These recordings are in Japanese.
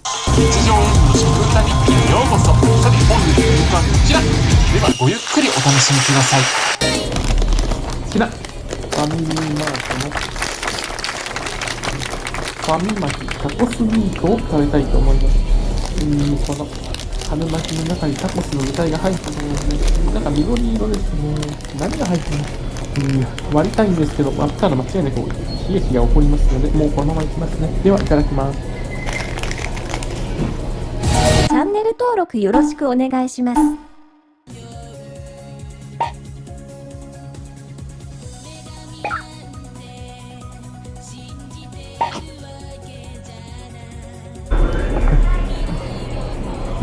日常演舞の食歌日記へようこそさて本日の演舞はこちらではごゆっくりお楽しみください好きなファミリーマートのファミマキタコスミートを食べたいと思います。うん、この春巻きの中にタコスの具材が入ってるので、なんか緑色ですね。何が入ってるのうん、割りたいんですけど、割ったら間違いなく悲劇が起こりますので、もうこのままいきますね。では、いただきます。チャンネル登録よろしくお願いします。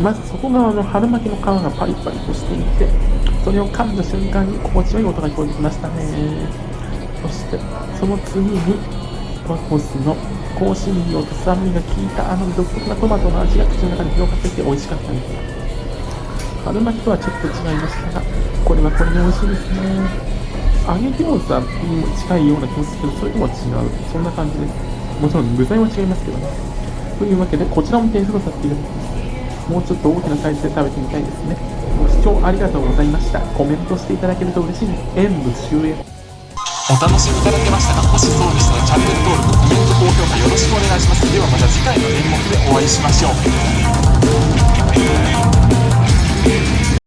まず外側の春巻きの皮がパリパリとしていて、それを噛んだ瞬間に心地よい音が聞こえてきましたね。そして、その次に、タコスの香辛料と酸味が効いたあの独特なトマトの味が口の中に広がっていて美味しかったです。春巻きとはちょっと違いましたが、これはこれで美味しいですね。揚げ餃子にも近いような気もするけど、それとは違う。そんな感じです。もちろん具材は違いますけどね。というわけで、こちらも点数とさせていただきます。もうちょっと大きなサイズで食べてみたいですね。ご視聴ありがとうございました。コメントしていただけると嬉しいです。演舞終演。お楽しみいただけましたか？ろしくお願いします。ではまた次回の演目でお会いしましょう。